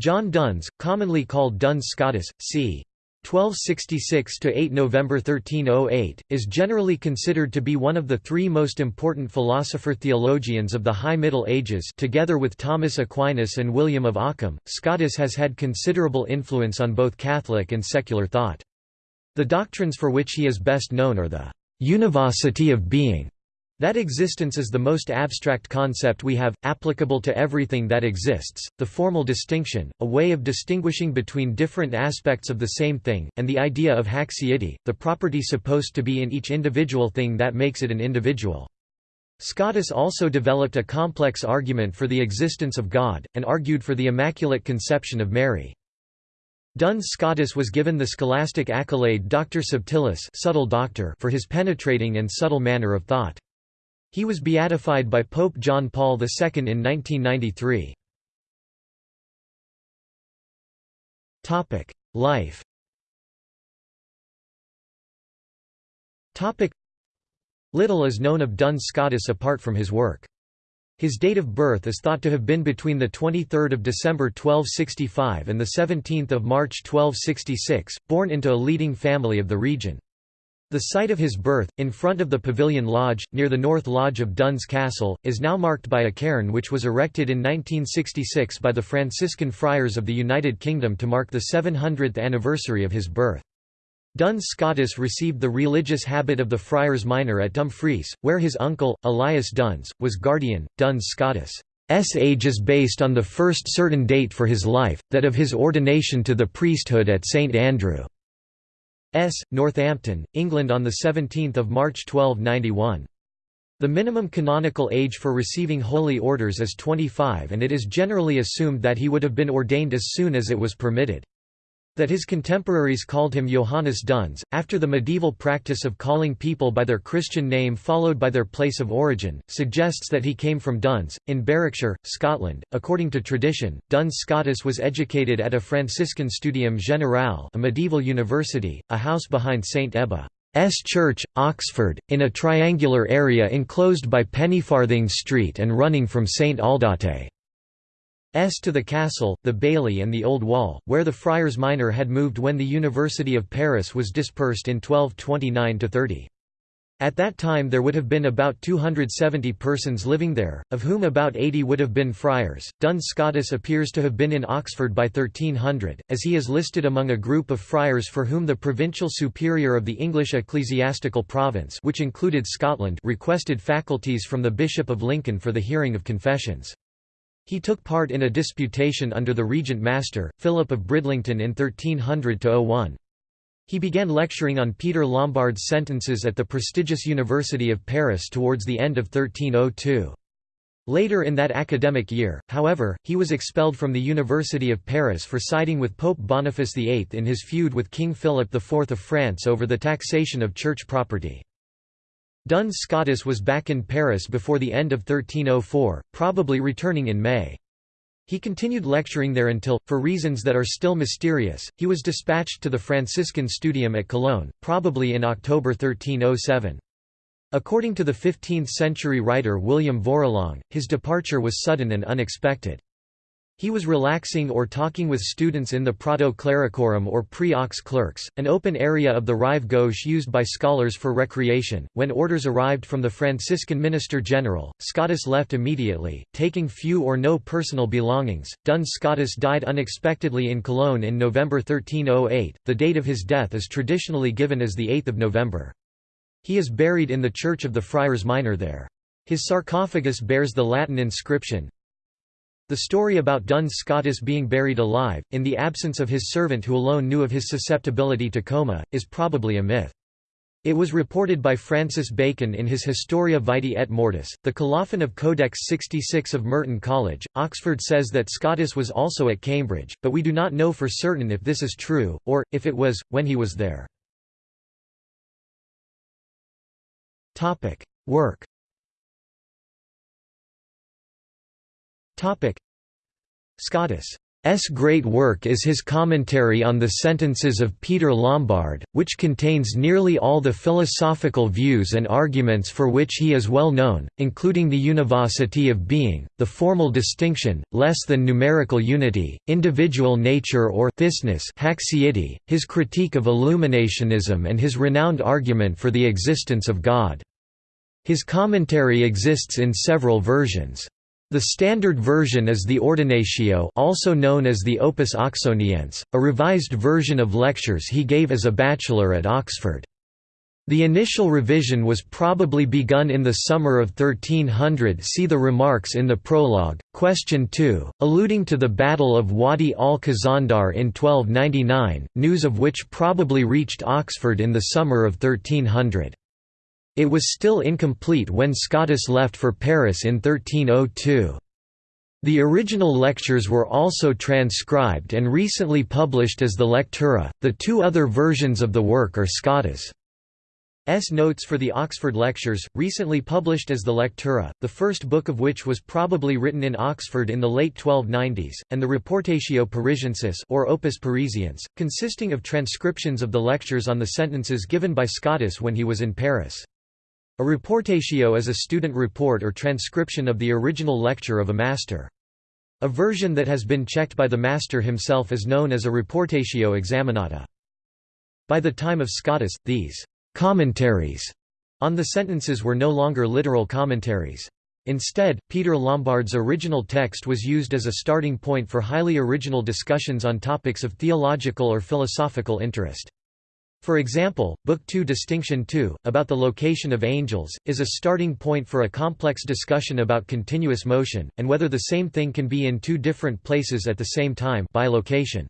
John Duns, commonly called Duns Scotus, c. 1266–8 November 1308 is generally considered to be one of the three most important philosopher theologians of the High Middle Ages together with Thomas Aquinas and William of Ockham. Scotus has had considerable influence on both Catholic and secular thought. The doctrines for which he is best known are the univocity of being that existence is the most abstract concept we have, applicable to everything that exists, the formal distinction, a way of distinguishing between different aspects of the same thing, and the idea of haecceity, the property supposed to be in each individual thing that makes it an individual. Scotus also developed a complex argument for the existence of God, and argued for the Immaculate Conception of Mary. Duns Scotus was given the scholastic accolade Doctor Subtilis subtle doctor for his penetrating and subtle manner of thought. He was beatified by Pope John Paul II in 1993. Life Little is known of Duns Scotus apart from his work. His date of birth is thought to have been between the 23 December 1265 and the 17 March 1266, born into a leading family of the region. The site of his birth, in front of the Pavilion Lodge, near the North Lodge of Duns Castle, is now marked by a cairn which was erected in 1966 by the Franciscan Friars of the United Kingdom to mark the 700th anniversary of his birth. Duns Scotus received the religious habit of the Friars Minor at Dumfries, where his uncle, Elias Duns, was guardian. Duns Scotus' age is based on the first certain date for his life, that of his ordination to the priesthood at St Andrew. S. Northampton, England on 17 March 1291. The minimum canonical age for receiving holy orders is 25 and it is generally assumed that he would have been ordained as soon as it was permitted. That his contemporaries called him Johannes Duns, after the medieval practice of calling people by their Christian name followed by their place of origin, suggests that he came from Duns, in Berwickshire, Scotland. According to tradition, Duns Scotus was educated at a Franciscan Studium Generale, a medieval university, a house behind St Ebba's Church, Oxford, in a triangular area enclosed by Pennyfarthing Street and running from St Aldate. S to the castle, the bailey and the old wall, where the friars minor had moved when the University of Paris was dispersed in 1229–30. At that time there would have been about 270 persons living there, of whom about 80 would have been friars. Duns Scotus appears to have been in Oxford by 1300, as he is listed among a group of friars for whom the provincial superior of the English ecclesiastical province which included Scotland requested faculties from the Bishop of Lincoln for the hearing of confessions. He took part in a disputation under the regent master, Philip of Bridlington in 1300–01. He began lecturing on Peter Lombard's sentences at the prestigious University of Paris towards the end of 1302. Later in that academic year, however, he was expelled from the University of Paris for siding with Pope Boniface VIII in his feud with King Philip IV of France over the taxation of church property. Duns Scotus was back in Paris before the end of 1304, probably returning in May. He continued lecturing there until, for reasons that are still mysterious, he was dispatched to the Franciscan Studium at Cologne, probably in October 1307. According to the 15th-century writer William Vorilhon, his departure was sudden and unexpected. He was relaxing or talking with students in the Prato Clericorum or Pre-Aux clerks, an open area of the Rive Gauche used by scholars for recreation. When orders arrived from the Franciscan Minister General, Scotus left immediately, taking few or no personal belongings. Duns Scotus died unexpectedly in Cologne in November 1308. The date of his death is traditionally given as the 8th of November. He is buried in the Church of the Friars Minor there. His sarcophagus bears the Latin inscription, the story about Duns Scotus being buried alive, in the absence of his servant who alone knew of his susceptibility to coma, is probably a myth. It was reported by Francis Bacon in his Historia Vitae et Mortis. The colophon of Codex 66 of Merton College, Oxford says that Scotus was also at Cambridge, but we do not know for certain if this is true, or, if it was, when he was there. Work Scotus great work is his commentary on the sentences of Peter Lombard, which contains nearly all the philosophical views and arguments for which he is well known, including the univocity of being, the formal distinction, less than numerical unity, individual nature or thisness haecceity, his critique of illuminationism and his renowned argument for the existence of God. His commentary exists in several versions. The standard version is the Ordinatio also known as the Opus Oxoniense, a revised version of lectures he gave as a bachelor at Oxford. The initial revision was probably begun in the summer of 1300 see the remarks in the prologue. Question 2, alluding to the Battle of Wadi al-Khazandar in 1299, news of which probably reached Oxford in the summer of 1300. It was still incomplete when Scotus left for Paris in 1302. The original lectures were also transcribed and recently published as the Lectura. The two other versions of the work are Scotus' notes for the Oxford Lectures, recently published as the Lectura, the first book of which was probably written in Oxford in the late 1290s, and the Reportatio Parisiensis or Opus Parisiense, consisting of transcriptions of the lectures on the sentences given by Scotus when he was in Paris. A reportatio is a student report or transcription of the original lecture of a master. A version that has been checked by the master himself is known as a reportatio examinata. By the time of Scotus, these commentaries on the sentences were no longer literal commentaries. Instead, Peter Lombard's original text was used as a starting point for highly original discussions on topics of theological or philosophical interest. For example, Book 2 Distinction 2, about the location of angels, is a starting point for a complex discussion about continuous motion, and whether the same thing can be in two different places at the same time by location.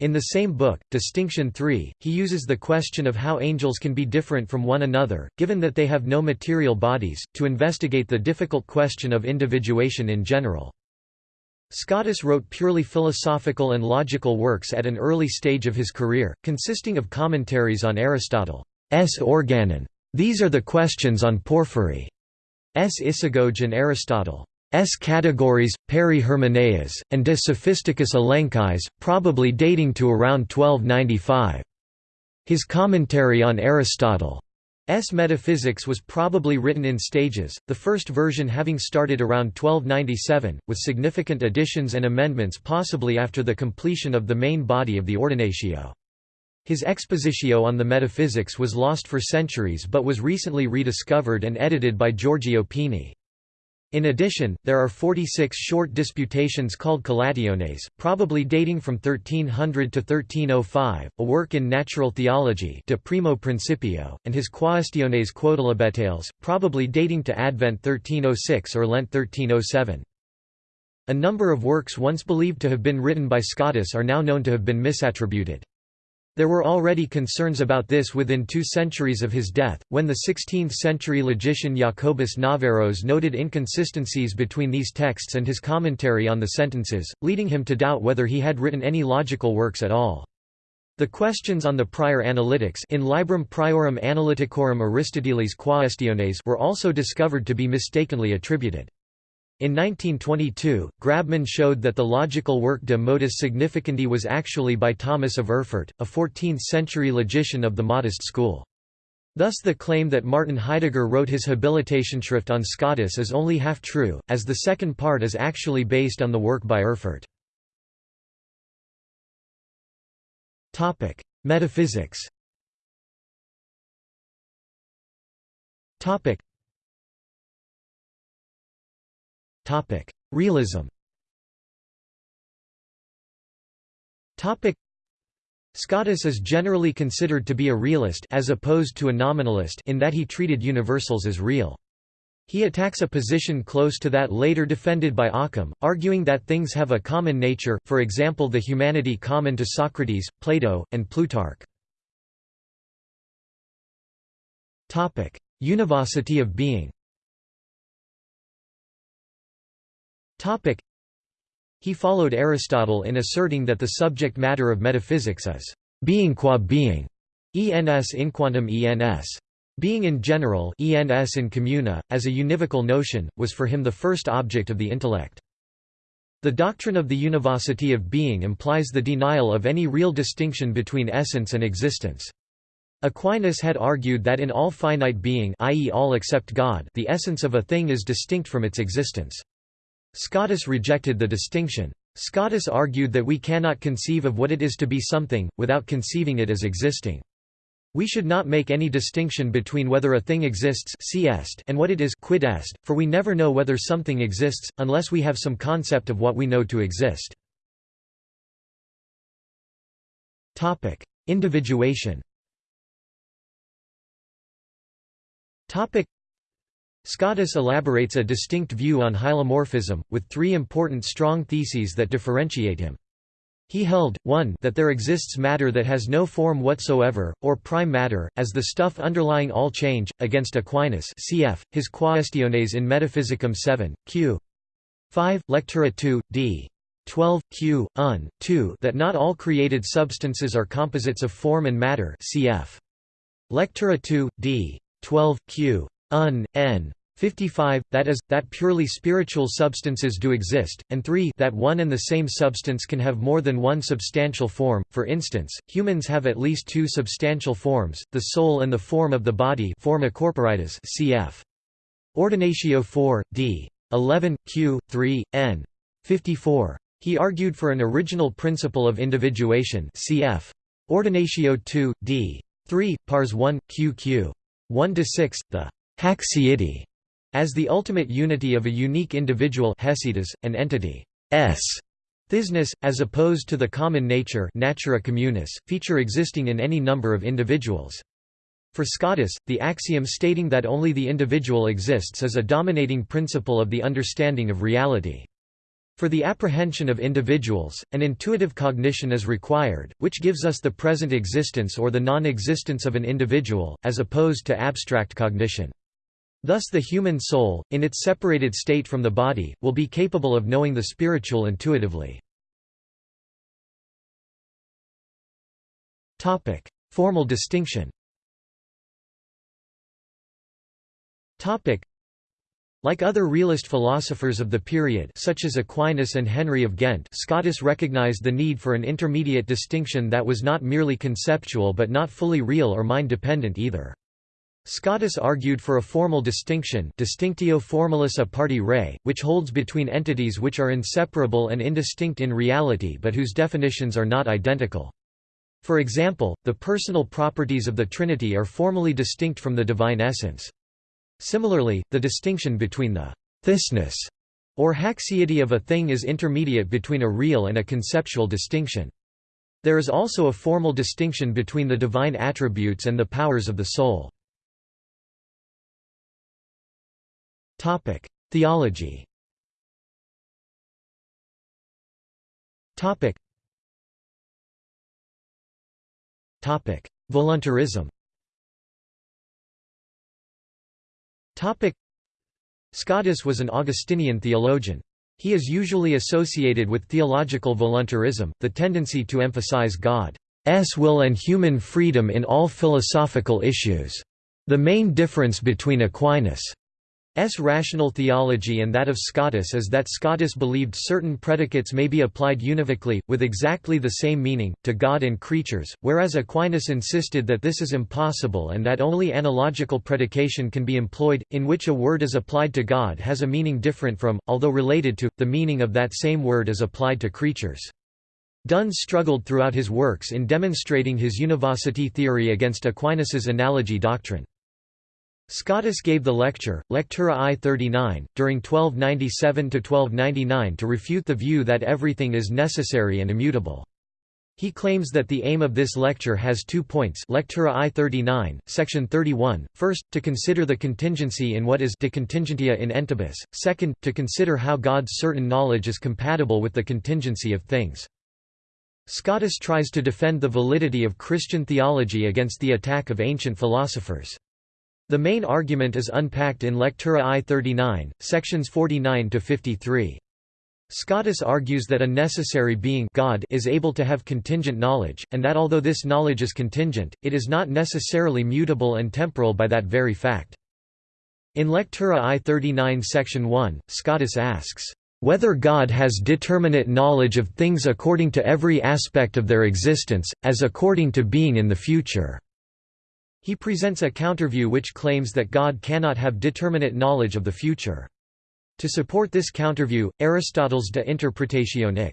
In the same book, Distinction 3, he uses the question of how angels can be different from one another, given that they have no material bodies, to investigate the difficult question of individuation in general. Scotus wrote purely philosophical and logical works at an early stage of his career, consisting of commentaries on Aristotle's Organon. These are the questions on Porphyry's Isagoge and Aristotle's categories, Peri-Hermeneias, and De Sophisticis Elenchis, probably dating to around 1295. His commentary on Aristotle S. Metaphysics was probably written in stages, the first version having started around 1297, with significant additions and amendments possibly after the completion of the main body of the Ordinatio. His expositio on the metaphysics was lost for centuries but was recently rediscovered and edited by Giorgio Pini. In addition, there are 46 short disputations called Collationes, probably dating from 1300 to 1305, a work in natural theology de primo principio, and his Quaestiones Quodlibetales, probably dating to Advent 1306 or Lent 1307. A number of works once believed to have been written by Scotus are now known to have been misattributed. There were already concerns about this within two centuries of his death, when the 16th-century logician Jacobus Naveros noted inconsistencies between these texts and his commentary on the sentences, leading him to doubt whether he had written any logical works at all. The questions on the prior analytics in Librum Priorum Analyticorum Aristotelis Quaestiones were also discovered to be mistakenly attributed. In 1922, Grabmann showed that the logical work De Modis Significandi was actually by Thomas of Erfurt, a 14th-century logician of the modist school. Thus the claim that Martin Heidegger wrote his Habilitationsschrift on Scotus is only half true, as the second part is actually based on the work by Erfurt. Metaphysics Topic: Realism. Topic: Scotus is generally considered to be a realist as opposed to a nominalist in that he treated universals as real. He attacks a position close to that later defended by Occam, arguing that things have a common nature, for example the humanity common to Socrates, Plato, and Plutarch. Univocity of being He followed Aristotle in asserting that the subject matter of metaphysics is being qua being, ens in quantum ens. Being in general ens in communa, as a univocal notion, was for him the first object of the intellect. The doctrine of the univocity of being implies the denial of any real distinction between essence and existence. Aquinas had argued that in all finite being i.e. all except God the essence of a thing is distinct from its existence. Scotus rejected the distinction. Scotus argued that we cannot conceive of what it is to be something, without conceiving it as existing. We should not make any distinction between whether a thing exists and what it is quid est, for we never know whether something exists, unless we have some concept of what we know to exist. Individuation Scotus elaborates a distinct view on hylomorphism, with three important strong theses that differentiate him. He held, 1 that there exists matter that has no form whatsoever, or prime matter, as the stuff underlying all change, against Aquinas cf. his Quaestiones in Metaphysicum 7, q. 5, Lectura 2, d. 12, q. un. 2 that not all created substances are composites of form and matter cf. Lectura 2, d. 12, q. un. n. 55, that is, that purely spiritual substances do exist, and 3 that one and the same substance can have more than one substantial form, for instance, humans have at least two substantial forms, the soul and the form of the body forma corporitas cf. Ordinatio 4, d. 11, q. 3, n. 54. He argued for an original principle of individuation cf. Ordinatio 2, d. 3, pars 1, qq. 1–6, the haecceity as the ultimate unity of a unique individual haecceitas, an entity s thisness, as opposed to the common nature natura communis, feature existing in any number of individuals. For Scotus, the axiom stating that only the individual exists is a dominating principle of the understanding of reality. For the apprehension of individuals, an intuitive cognition is required, which gives us the present existence or the non-existence of an individual, as opposed to abstract cognition. Thus the human soul, in its separated state from the body, will be capable of knowing the spiritual intuitively. Formal distinction like other realist philosophers of the period such as Aquinas and Henry of Ghent Scotus recognized the need for an intermediate distinction that was not merely conceptual but not fully real or mind-dependent either. Scotus argued for a formal distinction distinctio formalis a parte re, which holds between entities which are inseparable and indistinct in reality but whose definitions are not identical. For example, the personal properties of the Trinity are formally distinct from the divine essence. Similarly, the distinction between the thisness or haecceity of a thing is intermediate between a real and a conceptual distinction. There is also a formal distinction between the divine attributes and the powers of the soul. Theology. Topic. Topic: Voluntarism. Topic: Scotus was an Augustinian theologian. He is usually associated with theological voluntarism, the tendency to emphasize God's will and human freedom in all philosophical issues. The main difference between Aquinas' S rational theology and that of Scotus is that Scotus believed certain predicates may be applied univocally, with exactly the same meaning, to God and creatures, whereas Aquinas insisted that this is impossible and that only analogical predication can be employed, in which a word is applied to God has a meaning different from, although related to, the meaning of that same word as applied to creatures. Duns struggled throughout his works in demonstrating his univocity theory against Aquinas's analogy doctrine. Scotus gave the lecture, Lectura I 39, during 1297–1299 to refute the view that everything is necessary and immutable. He claims that the aim of this lecture has two points Lectura I 39, section 31, first, to consider the contingency in what is de contingentia in entibus, second, to consider how God's certain knowledge is compatible with the contingency of things. Scotus tries to defend the validity of Christian theology against the attack of ancient philosophers. The main argument is unpacked in Lectura I 39, sections 49 to 53. Scotus argues that a necessary being God is able to have contingent knowledge, and that although this knowledge is contingent, it is not necessarily mutable and temporal by that very fact. In Lectura I 39 section 1, Scotus asks, whether God has determinate knowledge of things according to every aspect of their existence, as according to being in the future." He presents a counterview which claims that God cannot have determinate knowledge of the future. To support this counterview, Aristotle's De Interpretatione.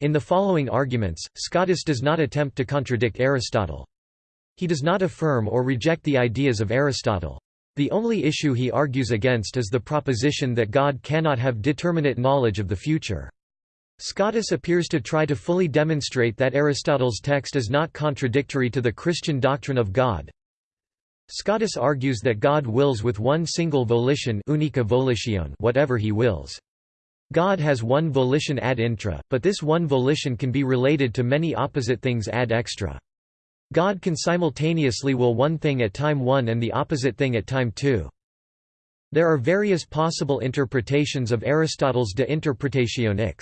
In the following arguments, Scotus does not attempt to contradict Aristotle. He does not affirm or reject the ideas of Aristotle. The only issue he argues against is the proposition that God cannot have determinate knowledge of the future. Scotus appears to try to fully demonstrate that Aristotle's text is not contradictory to the Christian doctrine of God. Scotus argues that God wills with one single volition unica volitione whatever he wills. God has one volition ad intra, but this one volition can be related to many opposite things ad extra. God can simultaneously will one thing at time 1 and the opposite thing at time 2. There are various possible interpretations of Aristotle's De Interpretatione.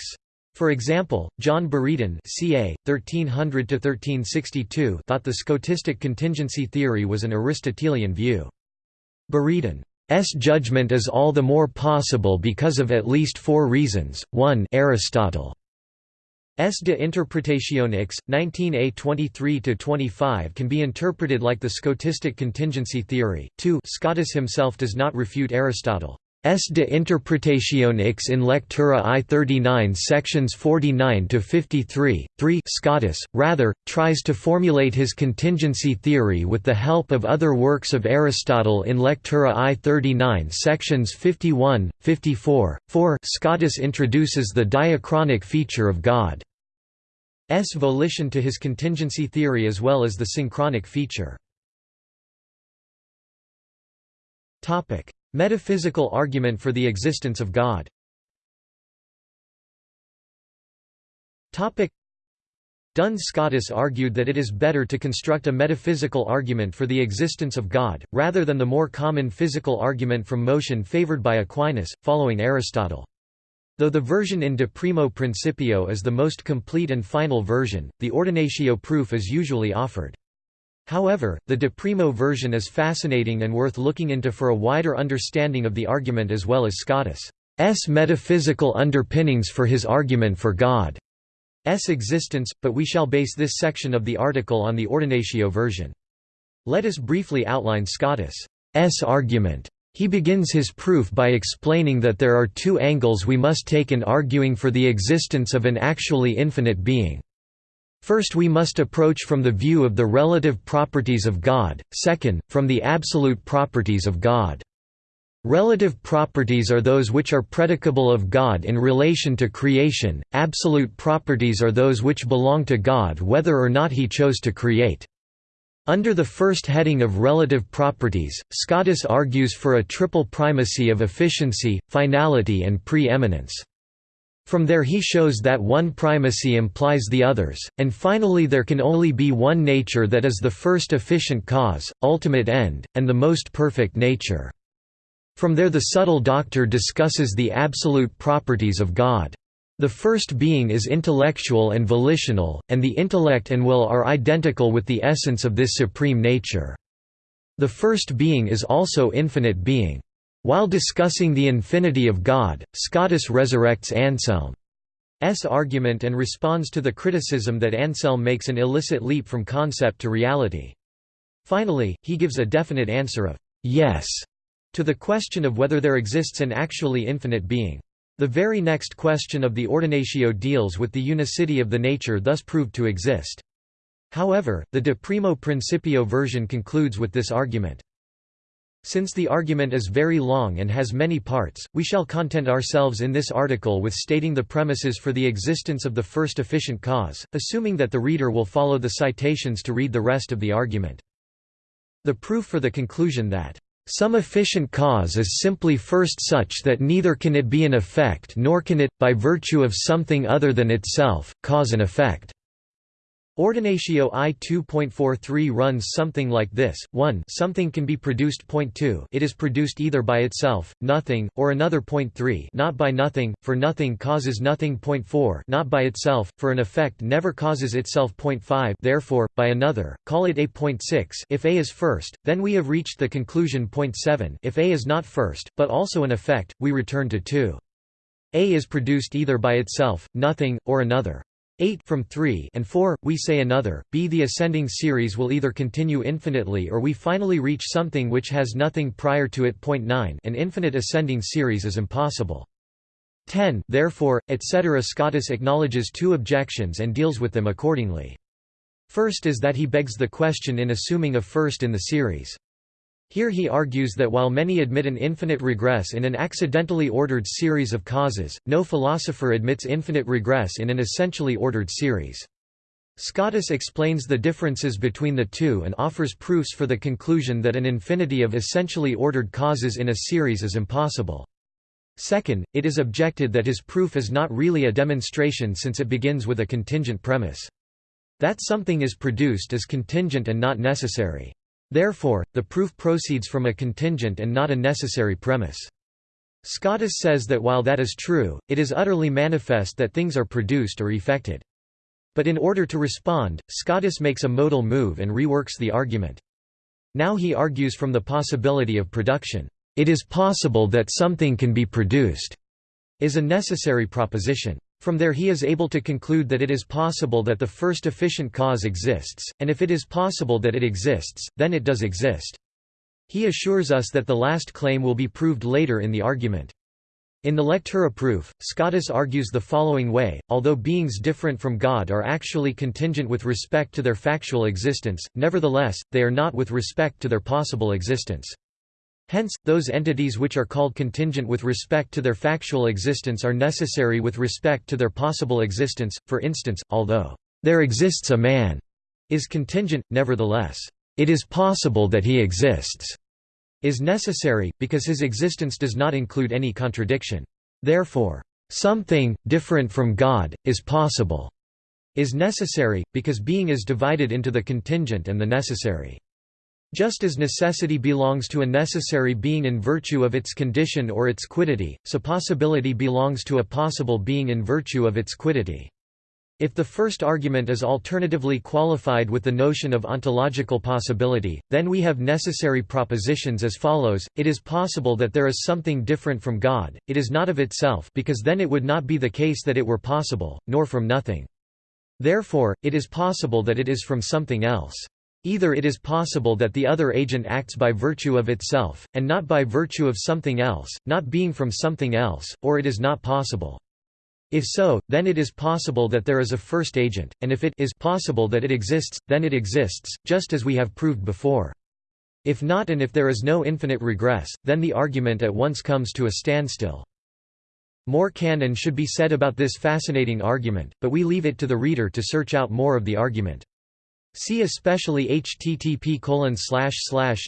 For example, John Buridan ca. 1300–1362 thought the scotistic contingency theory was an Aristotelian view. Buridan's judgment is all the more possible because of at least four reasons, 1 Aristotle S. de Interpretatione X, 19a 23–25 can be interpreted like the scotistic contingency theory. 2 Scotus himself does not refute Aristotle. S. de Interpretatione X in Lectura I 39 sections 49 to 53. 3 Scotus, rather, tries to formulate his contingency theory with the help of other works of Aristotle in Lectura I 39 sections 51, 54. 4 Scotus introduces the diachronic feature of God's volition to his contingency theory as well as the synchronic feature. Metaphysical argument for the existence of God Duns Scotus argued that it is better to construct a metaphysical argument for the existence of God, rather than the more common physical argument from motion favored by Aquinas, following Aristotle. Though the version in De Primo Principio is the most complete and final version, the ordinatio proof is usually offered. However, the De Primo version is fascinating and worth looking into for a wider understanding of the argument as well as Scotus' metaphysical underpinnings for his argument for God's existence, but we shall base this section of the article on the Ordinatio version. Let us briefly outline Scotus' argument. He begins his proof by explaining that there are two angles we must take in arguing for the existence of an actually infinite being. First we must approach from the view of the relative properties of God, second, from the absolute properties of God. Relative properties are those which are predicable of God in relation to creation, absolute properties are those which belong to God whether or not he chose to create. Under the first heading of relative properties, Scotus argues for a triple primacy of efficiency, finality and pre-eminence. From there he shows that one primacy implies the others, and finally there can only be one nature that is the first efficient cause, ultimate end, and the most perfect nature. From there the subtle doctor discusses the absolute properties of God. The first being is intellectual and volitional, and the intellect and will are identical with the essence of this supreme nature. The first being is also infinite being. While discussing the infinity of God, Scotus resurrects Anselm's argument and responds to the criticism that Anselm makes an illicit leap from concept to reality. Finally, he gives a definite answer of yes to the question of whether there exists an actually infinite being. The very next question of the Ordinatio deals with the unicity of the nature thus proved to exist. However, the De Primo Principio version concludes with this argument. Since the argument is very long and has many parts, we shall content ourselves in this article with stating the premises for the existence of the first efficient cause, assuming that the reader will follow the citations to read the rest of the argument. The proof for the conclusion that some efficient cause is simply first such that neither can it be an effect nor can it, by virtue of something other than itself, cause an effect. Ordinatio I 2.43 runs something like this, 1 something can be produced. Point 2 it is produced either by itself, nothing, or another. Point 3 not by nothing, for nothing causes nothing. Point 4 not by itself, for an effect never causes itself. Point 5 therefore, by another, call it A. Point 6 if A is first, then we have reached the conclusion. Point 7 if A is not first, but also an effect, we return to 2. A is produced either by itself, nothing, or another. 8 from 3 and 4 we say another b the ascending series will either continue infinitely or we finally reach something which has nothing prior to it. Point 9 an infinite ascending series is impossible. 10 therefore etc Scotus acknowledges two objections and deals with them accordingly. First is that he begs the question in assuming a first in the series here he argues that while many admit an infinite regress in an accidentally ordered series of causes, no philosopher admits infinite regress in an essentially ordered series. Scotus explains the differences between the two and offers proofs for the conclusion that an infinity of essentially ordered causes in a series is impossible. Second, it is objected that his proof is not really a demonstration since it begins with a contingent premise. That something is produced is contingent and not necessary. Therefore, the proof proceeds from a contingent and not a necessary premise. Scotus says that while that is true, it is utterly manifest that things are produced or effected. But in order to respond, Scotus makes a modal move and reworks the argument. Now he argues from the possibility of production. It is possible that something can be produced, is a necessary proposition. From there he is able to conclude that it is possible that the first efficient cause exists, and if it is possible that it exists, then it does exist. He assures us that the last claim will be proved later in the argument. In the Lectura proof, Scotus argues the following way, although beings different from God are actually contingent with respect to their factual existence, nevertheless, they are not with respect to their possible existence. Hence, those entities which are called contingent with respect to their factual existence are necessary with respect to their possible existence, for instance, although, "...there exists a man," is contingent, nevertheless, "...it is possible that he exists," is necessary, because his existence does not include any contradiction. Therefore, "...something, different from God, is possible," is necessary, because being is divided into the contingent and the necessary. Just as necessity belongs to a necessary being in virtue of its condition or its quiddity, so possibility belongs to a possible being in virtue of its quiddity. If the first argument is alternatively qualified with the notion of ontological possibility, then we have necessary propositions as follows, it is possible that there is something different from God, it is not of itself because then it would not be the case that it were possible, nor from nothing. Therefore, it is possible that it is from something else. Either it is possible that the other agent acts by virtue of itself, and not by virtue of something else, not being from something else, or it is not possible. If so, then it is possible that there is a first agent, and if it is possible that it exists, then it exists, just as we have proved before. If not and if there is no infinite regress, then the argument at once comes to a standstill. More can and should be said about this fascinating argument, but we leave it to the reader to search out more of the argument. See especially http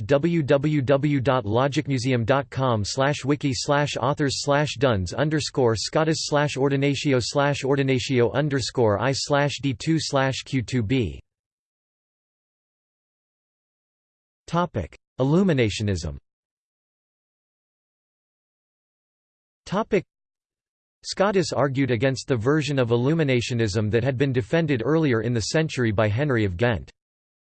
www.logicmuseum.com wiki authors duns scotus ordinatio ordinatio i d2 q2b Topic: Illuminationism. Topic: Scotus argued against the version of Illuminationism that had been defended earlier in the century by Henry of Ghent.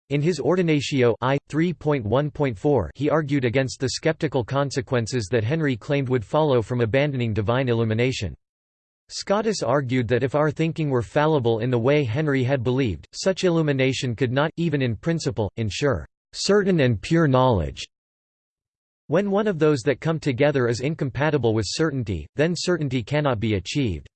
In his Ordinatio I, 3.1.4 he argued against the skeptical consequences that Henry claimed would follow from abandoning divine illumination. Scotus argued that if our thinking were fallible in the way Henry had believed, such illumination could not, even in principle, ensure certain and pure knowledge, when one of those that come together is incompatible with certainty, then certainty cannot be achieved.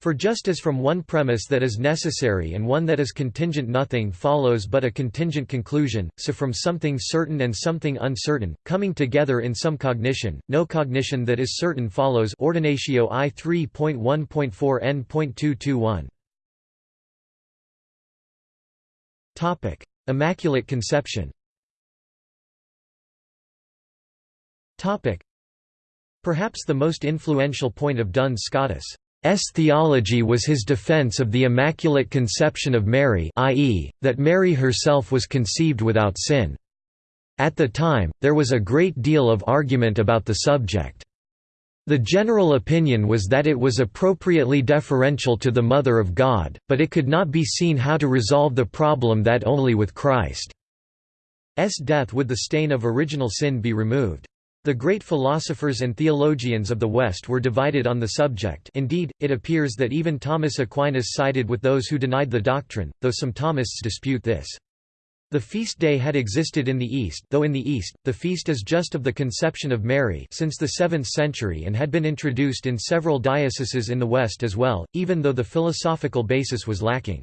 For just as from one premise that is necessary and one that is contingent nothing follows but a contingent conclusion, so from something certain and something uncertain, coming together in some cognition, no cognition that is certain follows Ordinatio I 3.1.4 n.221. Immaculate Conception Perhaps the most influential point of Duns Scotus' theology was his defense of the Immaculate Conception of Mary i.e., that Mary herself was conceived without sin. At the time, there was a great deal of argument about the subject. The general opinion was that it was appropriately deferential to the Mother of God, but it could not be seen how to resolve the problem that only with Christ's death would the stain of original sin be removed. The great philosophers and theologians of the West were divided on the subject indeed, it appears that even Thomas Aquinas sided with those who denied the doctrine, though some Thomists dispute this. The feast day had existed in the East though in the East, the feast is just of the conception of Mary since the 7th century and had been introduced in several dioceses in the West as well, even though the philosophical basis was lacking.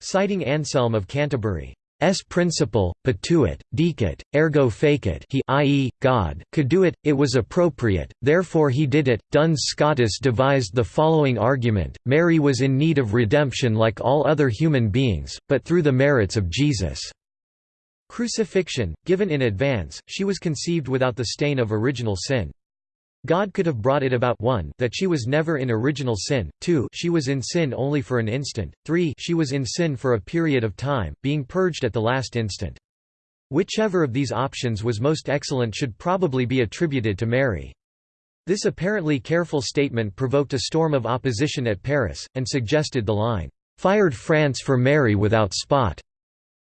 Citing Anselm of Canterbury, S principle, potuit, decuit, ergo fecit he i.e., God, could do it, it was appropriate, therefore he did it. Duns Scotus devised the following argument, Mary was in need of redemption like all other human beings, but through the merits of Jesus. Crucifixion, given in advance, she was conceived without the stain of original sin. God could have brought it about 1 that she was never in original sin, 2 she was in sin only for an instant, 3 she was in sin for a period of time, being purged at the last instant. Whichever of these options was most excellent should probably be attributed to Mary. This apparently careful statement provoked a storm of opposition at Paris, and suggested the line, "'Fired France for Mary without spot'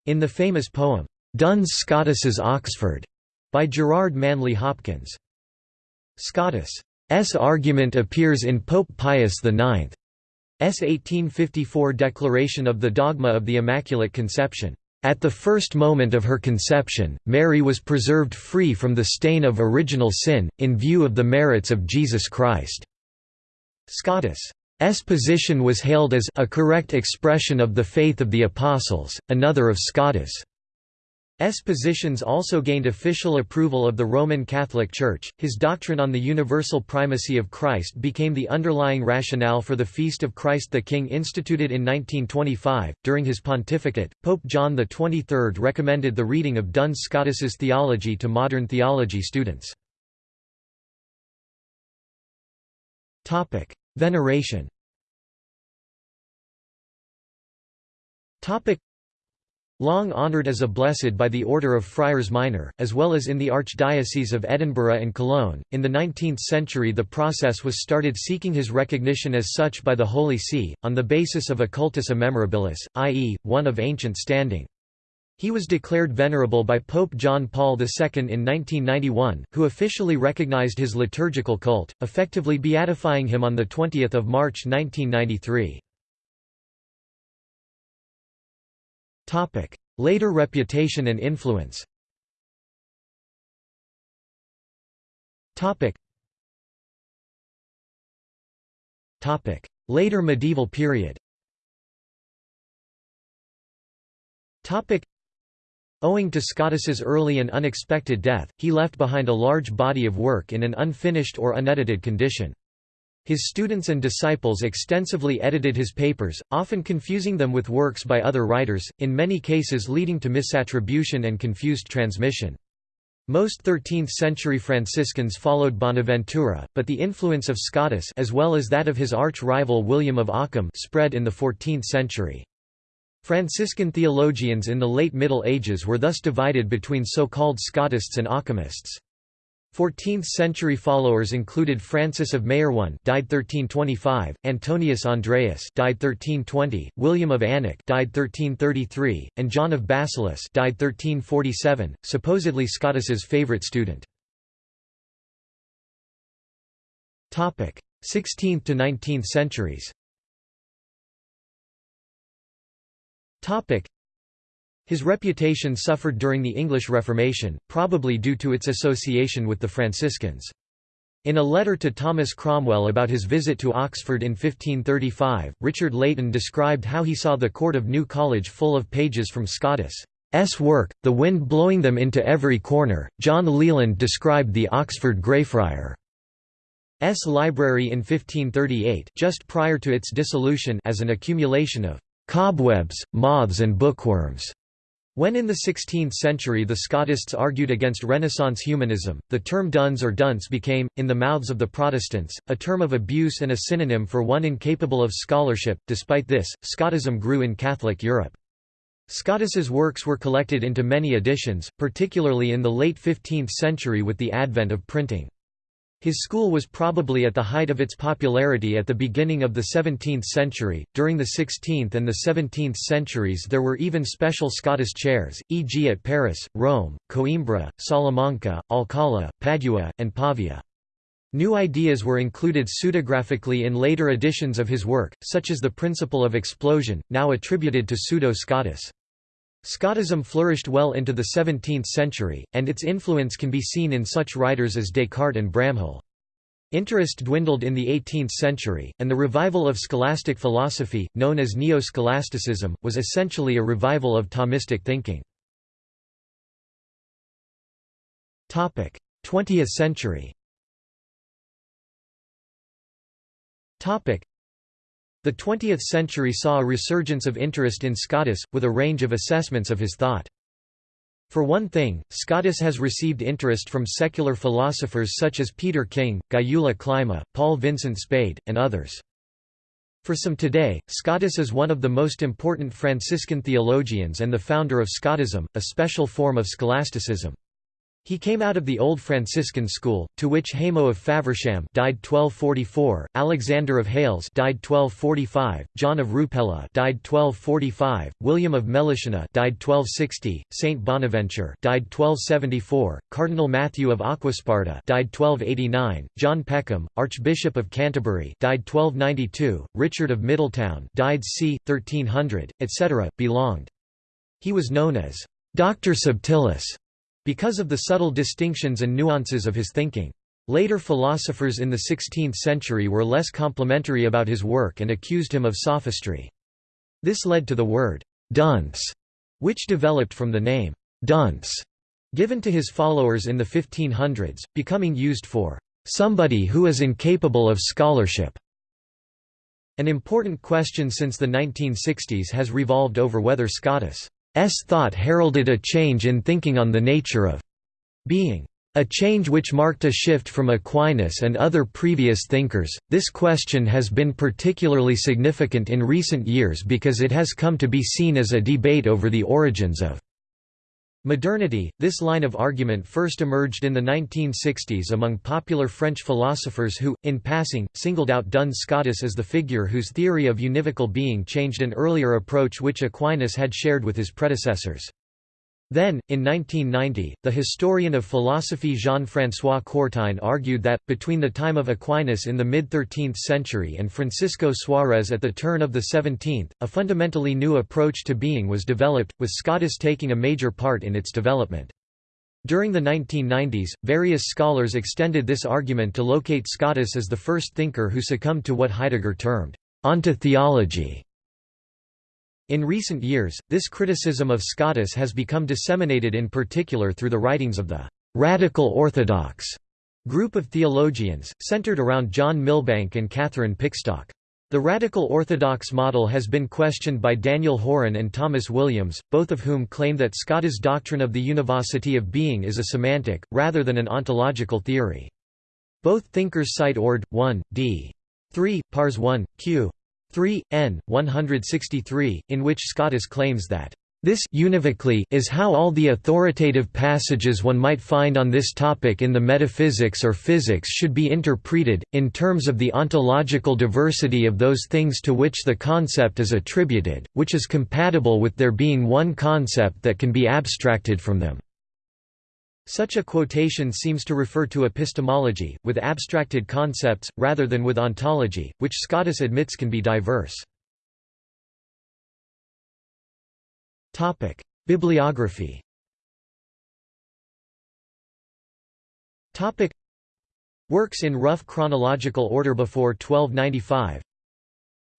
in the famous poem, "'Duns Scotus's Oxford' by Gerard Manley Hopkins. Scotus' argument appears in Pope Pius IX's 1854 declaration of the dogma of the Immaculate Conception. At the first moment of her conception, Mary was preserved free from the stain of original sin, in view of the merits of Jesus Christ. Scotus' position was hailed as a correct expression of the faith of the Apostles, another of Scotus' S positions also gained official approval of the Roman Catholic Church. His doctrine on the universal primacy of Christ became the underlying rationale for the Feast of Christ the King instituted in 1925. During his pontificate, Pope John XXIII recommended the reading of Duns Scotus's theology to modern theology students. Topic: Veneration. Topic: Long honoured as a blessed by the Order of Friars Minor, as well as in the Archdiocese of Edinburgh and Cologne, in the 19th century the process was started seeking his recognition as such by the Holy See, on the basis of a cultus immemorabilis, i.e., one of ancient standing. He was declared venerable by Pope John Paul II in 1991, who officially recognized his liturgical cult, effectively beatifying him on 20 March 1993. Topic: Later reputation and influence. Topic. Topic: Later medieval period. Topic. Owing to Scotus's early and unexpected death, he left behind a large body of work in an unfinished or unedited condition. His students and disciples extensively edited his papers, often confusing them with works by other writers, in many cases leading to misattribution and confused transmission. Most 13th-century Franciscans followed Bonaventura, but the influence of Scotus as well as that of his arch-rival William of Ockham spread in the 14th century. Franciscan theologians in the late Middle Ages were thus divided between so-called Scotists and Occamists. 14th-century followers included Francis of Meyronnes died 1325, Antonius Andreas died 1320, William of Alnwick died 1333, and John of Bassolis died 1347, supposedly Scotus's favorite student. Topic: 16th to 19th centuries. His reputation suffered during the English Reformation, probably due to its association with the Franciscans. In a letter to Thomas Cromwell about his visit to Oxford in 1535, Richard Layton described how he saw the court of New College full of pages from Scotus' work, the wind blowing them into every corner. John Leland described the Oxford Greyfriar' s library in 1538 just prior to its dissolution as an accumulation of cobwebs, moths and bookworms. When in the 16th century the Scotists argued against Renaissance humanism, the term duns or dunce became, in the mouths of the Protestants, a term of abuse and a synonym for one incapable of scholarship. Despite this, Scotism grew in Catholic Europe. Scotus's works were collected into many editions, particularly in the late 15th century with the advent of printing. His school was probably at the height of its popularity at the beginning of the 17th century. During the 16th and the 17th centuries, there were even special Scottish chairs, e.g., at Paris, Rome, Coimbra, Salamanca, Alcala, Padua, and Pavia. New ideas were included pseudographically in later editions of his work, such as the principle of explosion, now attributed to Pseudo-Scotus. Scotism flourished well into the 17th century, and its influence can be seen in such writers as Descartes and Bramhall. Interest dwindled in the 18th century, and the revival of scholastic philosophy, known as neo-scholasticism, was essentially a revival of Thomistic thinking. 20th century the 20th century saw a resurgence of interest in Scotus, with a range of assessments of his thought. For one thing, Scotus has received interest from secular philosophers such as Peter King, Gyula Klima, Paul Vincent Spade, and others. For some today, Scotus is one of the most important Franciscan theologians and the founder of Scotism, a special form of scholasticism. He came out of the old Franciscan school, to which Hamo of Faversham died 1244, Alexander of Hales died 1245, John of Rupella died 1245, William of Melitona died 1260, Saint Bonaventure died 1274, Cardinal Matthew of Aquasparta died 1289, John Peckham, Archbishop of Canterbury died 1292, Richard of Middleton died c. 1300, etc. belonged. He was known as Dr. Subtilis because of the subtle distinctions and nuances of his thinking. Later philosophers in the 16th century were less complimentary about his work and accused him of sophistry. This led to the word «dunce», which developed from the name «Dunse» given to his followers in the 1500s, becoming used for «somebody who is incapable of scholarship». An important question since the 1960s has revolved over whether Scotus thought heralded a change in thinking on the nature of being. A change which marked a shift from Aquinas and other previous thinkers. This question has been particularly significant in recent years because it has come to be seen as a debate over the origins of Modernity This line of argument first emerged in the 1960s among popular French philosophers who, in passing, singled out Duns Scotus as the figure whose theory of univocal being changed an earlier approach which Aquinas had shared with his predecessors. Then, in 1990, the historian of philosophy Jean-François Courtine argued that, between the time of Aquinas in the mid-13th century and Francisco Suarez at the turn of the 17th, a fundamentally new approach to being was developed, with Scotus taking a major part in its development. During the 1990s, various scholars extended this argument to locate Scotus as the first thinker who succumbed to what Heidegger termed ontotheology in recent years, this criticism of Scotus has become disseminated in particular through the writings of the «radical orthodox» group of theologians, centered around John Milbank and Catherine Pickstock. The radical orthodox model has been questioned by Daniel Horan and Thomas Williams, both of whom claim that Scotus' doctrine of the univocity of being is a semantic, rather than an ontological theory. Both thinkers cite Ord. 1, d. 3, pars 1, q. 3, n. 163, in which Scotus claims that this univocally is how all the authoritative passages one might find on this topic in the metaphysics or physics should be interpreted, in terms of the ontological diversity of those things to which the concept is attributed, which is compatible with there being one concept that can be abstracted from them. Such a quotation seems to refer to epistemology, with abstracted concepts, rather than with ontology, which Scotus admits can be diverse. Bibliography Works in rough chronological order before 1295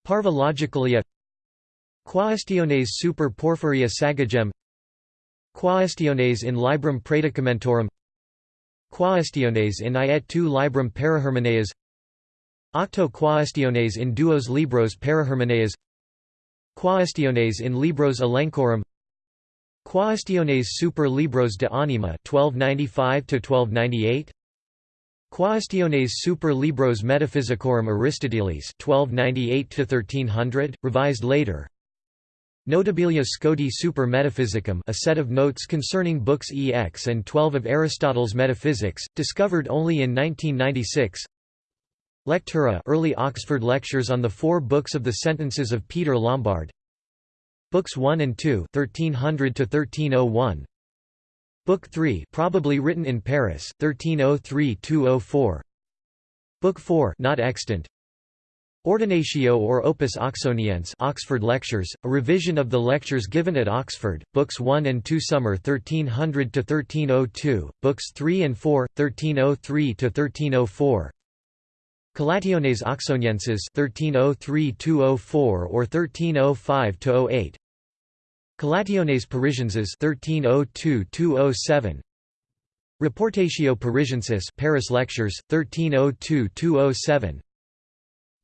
Parva Logicalia Quaestiones super Porphyrii Isagogem Quaestiones in Librum Praedicamentorum Quaestiones in i et tu Librum Perihermeneias Octo Quaestiones in duos Libros Perihermeneias Quaestiones in Libros Elenchorum Quaestiones super Libros de Anima 1295–1298 Quaestiones super Libros Metaphysicorum Aristotelis 1298–1300, revised later Notabilia Scoti Super Metaphysicum a set of notes concerning books EX and 12 of Aristotle's Metaphysics, discovered only in 1996 Lectura early Oxford lectures on the four books of the sentences of Peter Lombard. Books 1 and 2 1300 to 1301 Book 3 probably written in Paris 1303-204 Book 4 not extant Ordinatio or Opus Oxoniense Oxford Lectures, a revision of the lectures given at Oxford, Books 1 and 2 Summer 1300–1302, Books 3 and 4, 1303–1304 Collationes Oxonienses 1303–204 or 1305–08 Collationes Parisienses 1302–207 Reportatio Parisiensis Paris Lectures 1302–207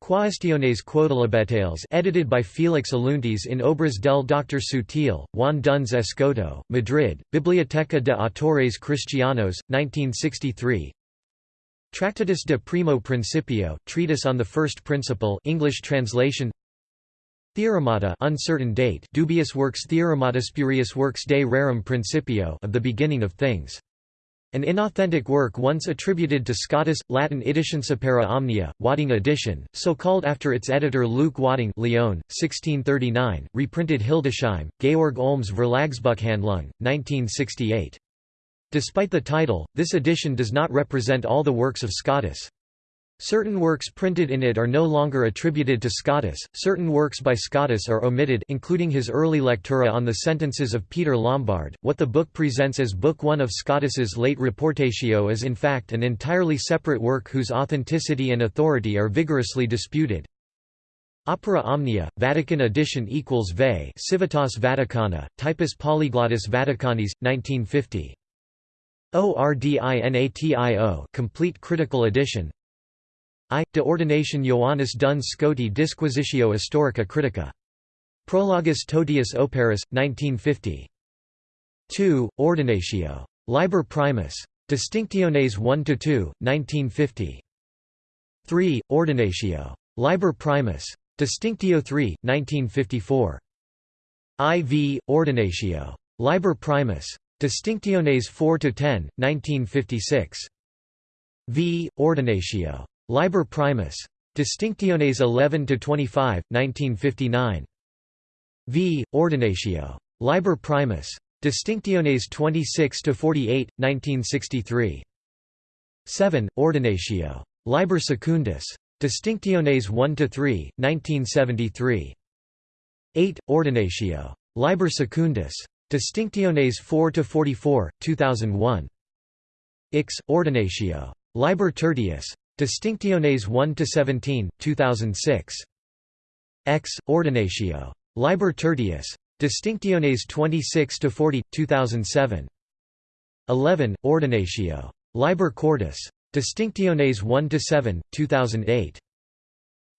Quaestiones Quodlibetales edited by Felix Alluntis in Obras del Dr. Sutil, Juan Duns Escoto, Madrid, Biblioteca de Autores Cristianos, 1963 Tractatus de Primo Principio, Treatise on the First Principle English translation Theoremata uncertain date dubious works Theoremata spurious works de rerum principio of the beginning of things. An inauthentic work once attributed to Scotus, Latin edition Supera Omnia, Wadding edition, so called after its editor Luke Wadding Lyon, 1639, reprinted Hildesheim, Georg Olms Verlagsbuchhandlung, 1968. Despite the title, this edition does not represent all the works of Scotus. Certain works printed in it are no longer attributed to Scotus, certain works by Scotus are omitted including his early lectura on the sentences of Peter Lombard. What the book presents as Book One of Scotus's late Reportatio is in fact an entirely separate work whose authenticity and authority are vigorously disputed. Opera Omnia, Vatican edition equals VE Civitas Vaticana, Typis Polyglottis Vaticanis, 1950. ORDINATIO Complete Critical Edition I. De Ordination Ioannis Duns Scoti Disquisitio Historica Critica. Prologus Totius Operis, 1950. 2. Ordinatio. Liber Primus. Distinctiones 1–2, 1950. 3. Ordinatio. Liber Primus. Distinctio 3, 1954. IV. Ordinatio. Liber Primus. Distinctiones 4–10, 1956. V. Ordinatio. Liber Primus. Distinctiones 11–25, 1959. V. Ordinatio. Liber Primus. Distinctiones 26–48, 1963. 7. Ordinatio. Liber Secundus. Distinctiones 1–3, 1973. 8. Ordinatio. Liber Secundus. Distinctiones 4–44, 2001. Ix. Ordinatio. Liber Tertius. Distinctiones 1–17, 2006. Ex. Ordinatio. Liber Tertius. Distinctiones 26–40, 2007. 11. Ordinatio. Liber Quartus. Distinctiones 1–7, 2008.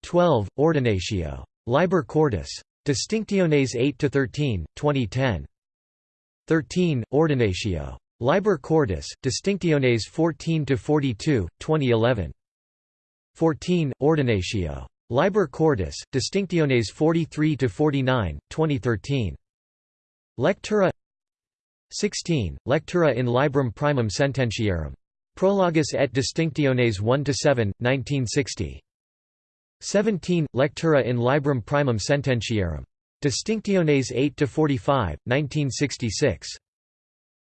12. Ordinatio. Liber Quartus. Distinctiones 8–13, 2010. 13. Ordinatio. Liber Quartus, Distinctiones 14–42, 2011. 14. Ordinatio. Liber Quartus, Distinctiones 43–49, 2013. Lectura 16. Lectura in Librum Primum Sententiarum. Prologus et Distinctiones 1–7, 1960. 17. Lectura in Librum Primum Sententiarum. Distinctiones 8–45, 1966.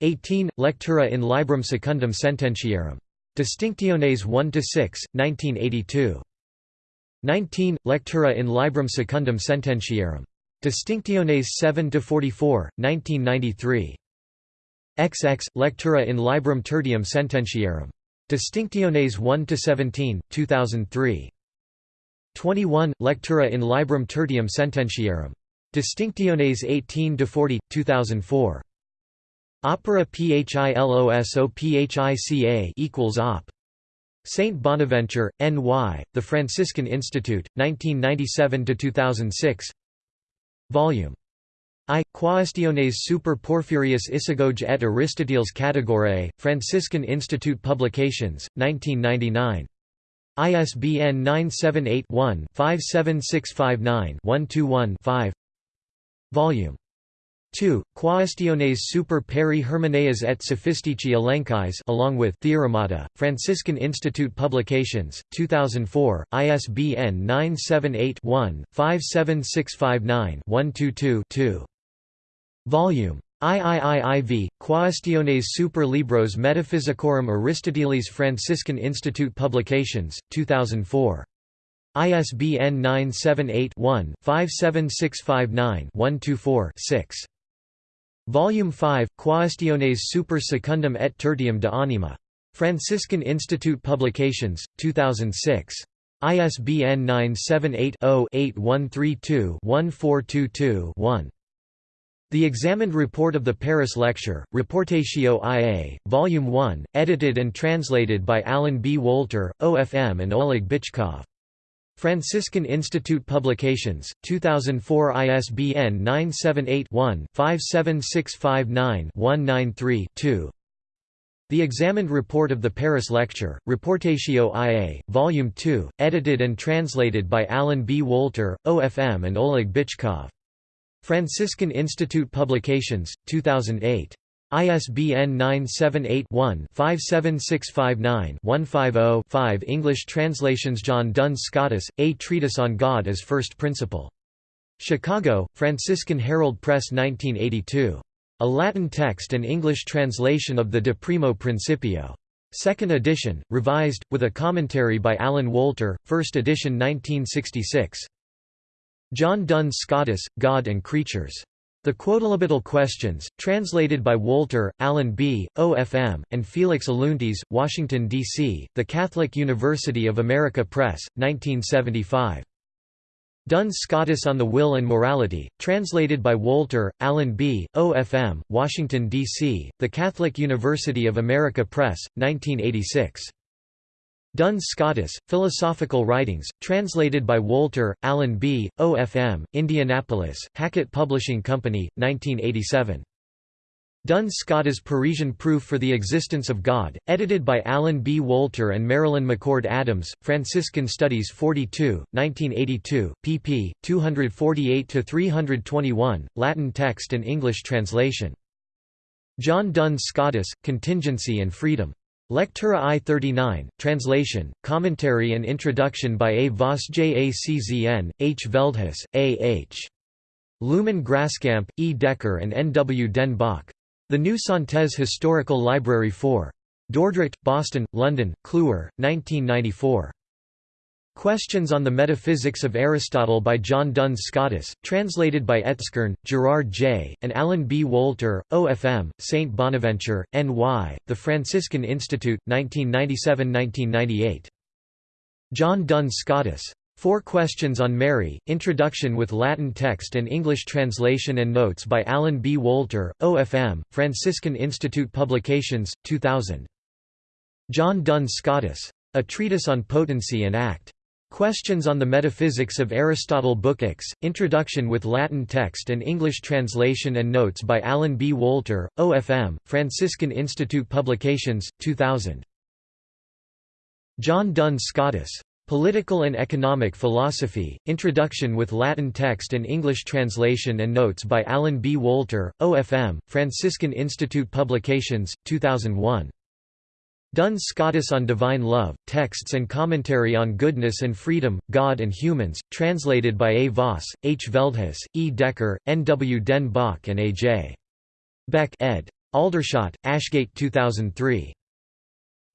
18. Lectura in Librum Secundum Sententiarum. Distinctiones 1–6, 1982. 19. Lectura in Librum Secundum Sententiarum. Distinctiones 7–44, 1993. XX. Lectura in Librum Tertium Sententiarum. Distinctiones 1–17, 2003. 21. Lectura in Librum Tertium Sententiarum. Distinctiones 18–40, 2004. Opera PHILOSOPHICA equals op. Saint Bonaventure, N.Y., The Franciscan Institute, 1997–2006 Volume I. Quaestiones super Porphyrius Isagoge et Aristoteles Categorae, Franciscan Institute Publications, 1999. ISBN 978 one 57659 121 5 Volume 2. Quaestiones super peri Hermeneas et Sophistici Elenchais along with Theoremata, Franciscan Institute Publications, 2004, ISBN 978-1-57659-122-2. Volume IIIIV, Quaestiones super Libros Metaphysicorum Aristotelis Franciscan Institute Publications, 2004. ISBN 978 one 57659 124 6 Volume 5, Quaestiones super secundum et tertium de anima. Franciscan Institute Publications, 2006. ISBN 978-0-8132-1422-1. The Examined Report of the Paris Lecture, Reportatio IA, Volume 1, edited and translated by Alan B. Wolter, OFM and Oleg Bychkov. Franciscan Institute Publications, 2004 ISBN 978-1-57659-193-2 The Examined Report of the Paris Lecture, Reportatio IA, Volume 2, edited and translated by Alan B. Wolter, OFM and Oleg Bychkov. Franciscan Institute Publications, 2008. ISBN 978-1-57659-150-5 English translations John Duns Scotus, A Treatise on God as First Principle. Chicago, Franciscan Herald Press 1982. A Latin text and English translation of the De Primo Principio. Second edition, revised, with a commentary by Alan Wolter, first edition 1966. John Duns Scotus, God and Creatures. The Quodlibetical Questions, translated by Wolter, Alan B., OFM, and Felix Alluntis, Washington, D.C., The Catholic University of America Press, 1975. Duns Scotus on the Will and Morality, translated by Wolter, Alan B., OFM, Washington, D.C., The Catholic University of America Press, 1986. Duns Scotus, Philosophical Writings, translated by Wolter, Alan B., OFM, Indianapolis, Hackett Publishing Company, 1987. Duns Scotus Parisian Proof for the Existence of God, edited by Alan B. Wolter and Marilyn McCord Adams, Franciscan Studies 42, 1982, pp. 248–321, Latin text and English translation. John Duns Scotus, Contingency and Freedom. Lectura I-39, translation, commentary and introduction by A. Vos Jaczn, H. Veldhuis, A. H. Looman Graaskamp, E. Dekker and N. W. Den Bok. The New Synthese Historical Library 4. Dordrecht, Boston, London, Kluwer, 1994. Questions on the Metaphysics of Aristotle by John Duns Scotus, translated by Etzkorn, Gerard J., and Alan B. Wolter, OFM, St. Bonaventure, N.Y., The Franciscan Institute, 1997–1998. John Duns Scotus. Four Questions on Mary, Introduction with Latin text and English translation and notes by Alan B. Wolter, OFM, Franciscan Institute Publications, 2000. John Duns Scotus. A Treatise on Potency and Act. Questions on the Metaphysics of Aristotle Book X, Introduction with Latin text and English translation and notes by Alan B. Wolter, OFM, Franciscan Institute Publications, 2000. John Duns Scotus. Political and Economic Philosophy, Introduction with Latin text and English translation and notes by Alan B. Wolter, OFM, Franciscan Institute Publications, 2001. Duns Scotus on Divine Love, Texts and Commentary on Goodness and Freedom, God and Humans, translated by A. Vos, H. Veldhuis, E. Dekker, N. W. Den Bok and A. J. Beck ed. Aldershot, Ashgate 2003.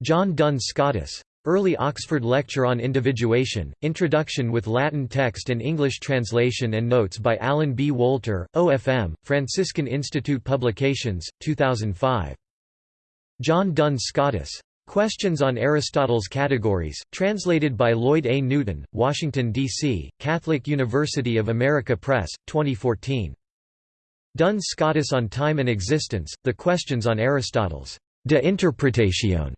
John Duns Scotus. Early Oxford Lecture on Individuation, Introduction with Latin text and English translation and notes by Alan B. Wolter, OFM, Franciscan Institute Publications, 2005. John Duns Scotus. Questions on Aristotle's Categories, translated by Lloyd A. Newton, Washington, D.C., Catholic University of America Press, 2014. Duns Scotus on Time and Existence, The Questions on Aristotle's De Interpretation,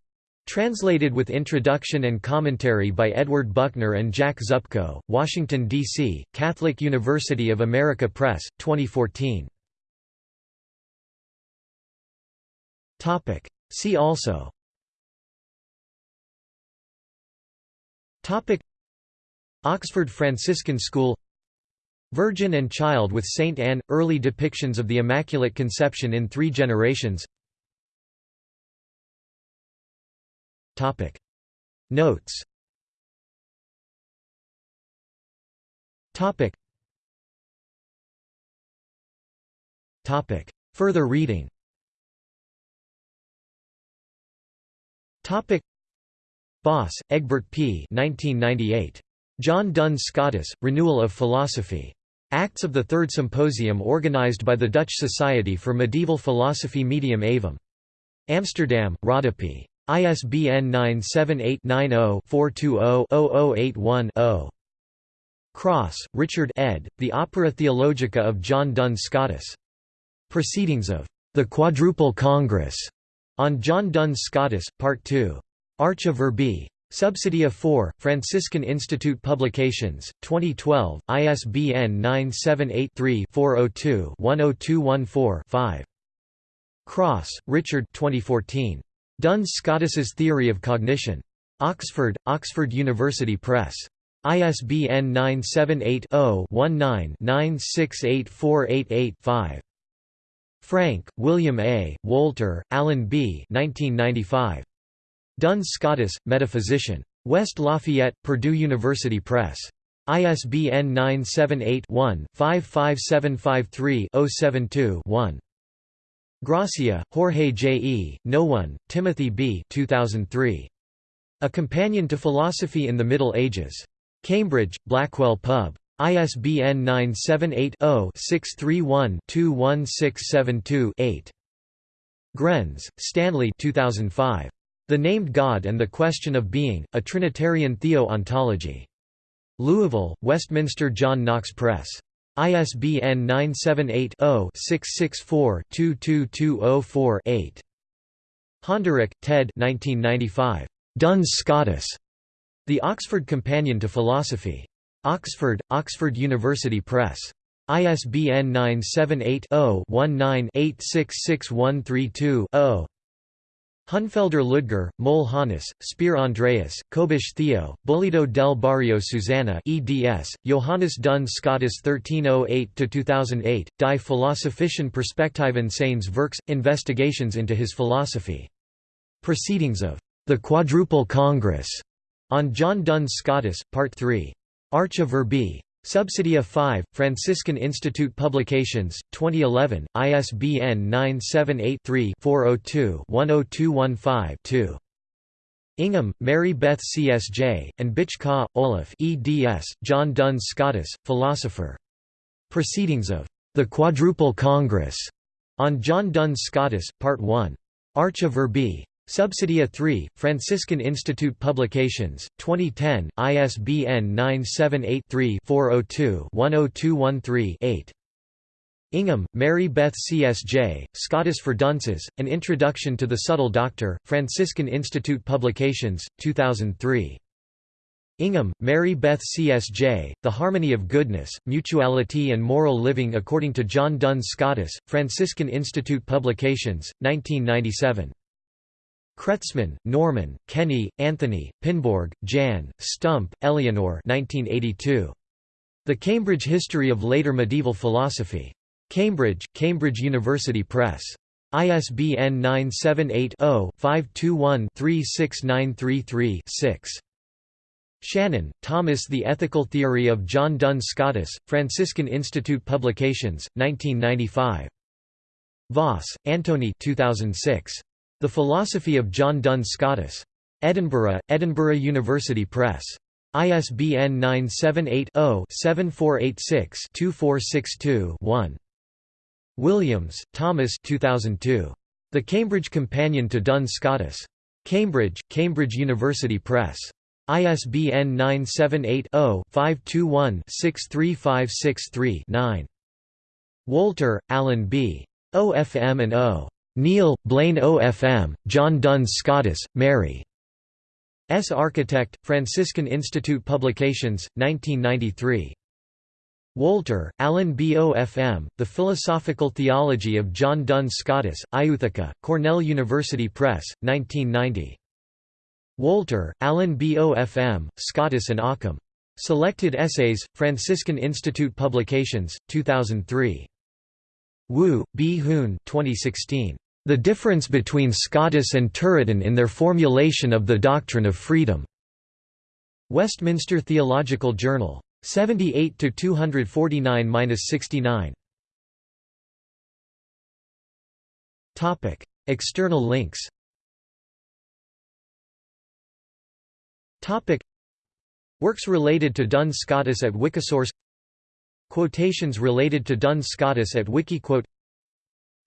translated with introduction and commentary by Edward Buckner and Jack Zupko, Washington, D.C., Catholic University of America Press, 2014. See also Topic. Oxford Franciscan School. Virgin and Child with Saint Anne – Early depictions of the Immaculate Conception in three generations. Notes. Further reading Bos, Egbert P. 1998. John Duns Scotus, Renewal of Philosophy. Acts of the Third Symposium organized by the Dutch Society for Medieval Philosophy Medium Aevum. Amsterdam, Rodopi. ISBN 978-90-420-0081-0. Cross, Richard ed., The Opera Theologica of John Duns Scotus. Proceedings of the Quadruple Congress on John Duns Scotus, Part 2. Arche Verbi. Subsidia 4, Franciscan Institute Publications, 2012, ISBN 978-3-402-10214-5. Cross, Richard 2014. Duns Scotus's Theory of Cognition. Oxford, Oxford University Press. ISBN 978 0 19 968488 5. Frank, William A., Wolter, Alan B. 1995. Duns Scotus, Metaphysician. West Lafayette, Purdue University Press. ISBN 978-1-55753-072-1. Gracia, Jorge J. E., Noone, Timothy B. 2003. A Companion to Philosophy in the Middle Ages. Cambridge, Blackwell Pub. ISBN 978-0-631-21672-8. Grenz, Stanley 2005. The Named God and the Question of Being, A Trinitarian Theo-Ontology. Louisville, Westminster John Knox Press. ISBN 978-0-664-22204-8. Honderich, Ted Duns Scotus. The Oxford Companion to Philosophy. Oxford, Oxford University Press. ISBN 978-0-19-866132-0. Honnefelder Ludger, Möhle Hannes, Speer Andreas, Kobusch Theo, Bullido del Barrio Susanna eds, Johannes Duns Scotus 1308–2008, Die Philosophischen Perspektiven seines Werks, Investigations into his philosophy. Proceedings of the Quadruple Congress on John Duns Scotus, Part 3. Arche Verbi. Subsidia 5, Franciscan Institute Publications, 2011, ISBN 978-3-402-10215-2. Ingham, Mary Beth C.S.J., and Bychkov, Olaf eds, John Duns Scotus, philosopher. Proceedings of the Quadruple Congress on John Duns Scotus, Part 1. Arche Verbi. Subsidia 3, Franciscan Institute Publications, 2010, ISBN 978-3-402-10213-8. Ingham, Mary Beth C.S.J., Scotus for Dunces, An Introduction to the Subtle Doctor, Franciscan Institute Publications, 2003. Ingham, Mary Beth C.S.J., The Harmony of Goodness, Mutuality and Moral Living according to John Duns Scotus, Franciscan Institute Publications, 1997. Kretzmann, Norman, Kenny, Anthony, Pinborg, Jan, Stump, Eleanor 1982. The Cambridge History of Later Medieval Philosophy. Cambridge, Cambridge University Press. ISBN 978-0-521-36933-6. Shannon, Thomas The Ethical Theory of John Duns Scotus, Franciscan Institute Publications, 1995. Vos, Antony 2006. The Philosophy of John Duns Scotus. Edinburgh, Edinburgh University Press. ISBN 978-0-7486-2462-1. Williams, Thomas 2002. The Cambridge Companion to Duns Scotus. Cambridge, Cambridge University Press. ISBN 978-0-521-63563-9. Wolter, Alan B. OFM and O. Neil, Blaine OFM, John Duns Scotus, Mary. S. Architect, Franciscan Institute Publications, 1993. Wolter, Alan B. OFM, The Philosophical Theology of John Duns Scotus, Ithaca, Cornell University Press, 1990. Wolter, Alan B. OFM, Scotus and Occam. Selected Essays, Franciscan Institute Publications, 2003. Woo, B. Hoon 2016. The Difference Between Scotus and Turretin in Their Formulation of the Doctrine of Freedom. Westminster Theological Journal. 78 249-69. Topic: External links. Topic: Works related to Duns Scotus at Wikisource Quotations related to Duns Scotus at Wikiquote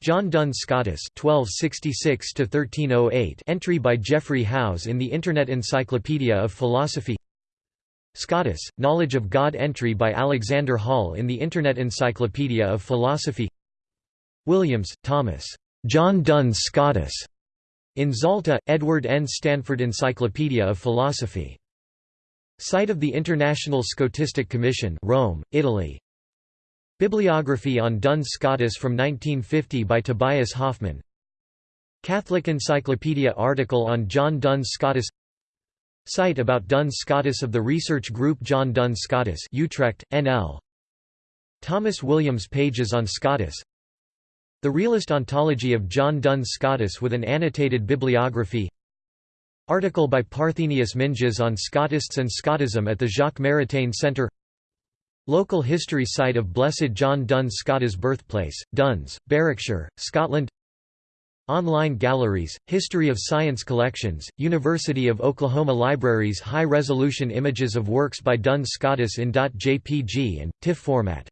John Duns Scotus (1266–1308) entry by Jeffrey Hause in the Internet Encyclopedia of Philosophy. Scotus, Knowledge of God entry by Alexander Hall in the Internet Encyclopedia of Philosophy. Williams, Thomas. John Duns Scotus. In Zalta, Edward N. Stanford Encyclopedia of Philosophy. Site of the International Scotistic Commission Rome, Italy Bibliography on Duns Scotus from 1950 by Tobias Hoffmann Catholic Encyclopedia article on John Duns Scotus Site about Duns Scotus of the research group John Duns Scotus Utrecht, NL Thomas Williams pages on Scotus The Realist Ontology of John Duns Scotus with an annotated bibliography. Article by Parthenius Minges on Scotists and Scotism at the Jacques Maritain Centre Local history site of Blessed John Duns Scotus birthplace, Duns, Berwickshire, Scotland. Online galleries, History of Science collections, University of Oklahoma Libraries high-resolution images of works by Duns Scotus in .jpg and, TIFF format